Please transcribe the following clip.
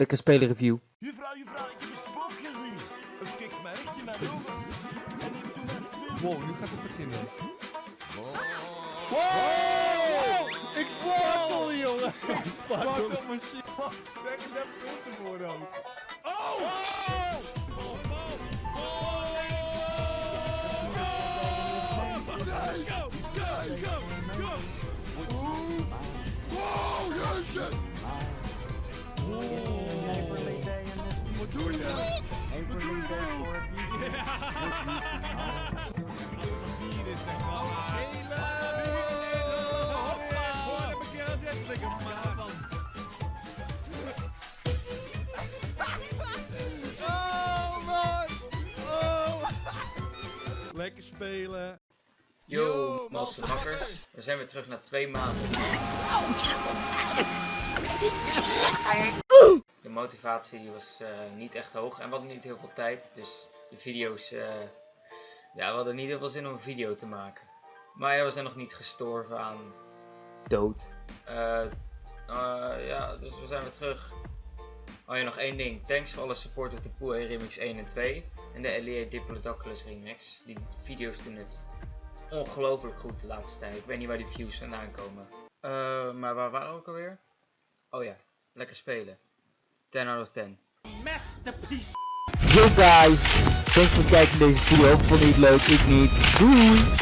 Lekker spelen review. Juffrouw, juffrouw, ik heb een spook gezien. En ik doe. Wow, nu gaat het beginnen. Wow! Ik spartel, jongen! Ik spartel. Wat een machine! Wat? Kijk, ik heb punten voor ook. Oh! Wat lekker maar van. Oh man! Oh! Lekker spelen. Yo, makkers. We zijn weer terug na twee maanden. De motivatie was eh, niet echt hoog en we hadden niet heel veel tijd. Dus de video's, eh, ja, we hadden niet heel veel zin om een video te maken. Maar ja, we zijn nog niet gestorven aan dood. Eh, eh, ja, dus we zijn weer terug. Oh ja, nog één ding. Thanks voor alle support op de Pool Remix 1 en 2. En de LEA Diplodocus Remix. Die video's doen het ongelooflijk goed de laatste tijd. Ik weet niet waar die views vandaan komen. Eh, maar waar waren we ook alweer? Oh ja, lekker spelen. 10 out of 10. Masterpiece. Yo guys, thanks voor het kijken naar deze video. Vond je het leuk? Ik niet. Doei!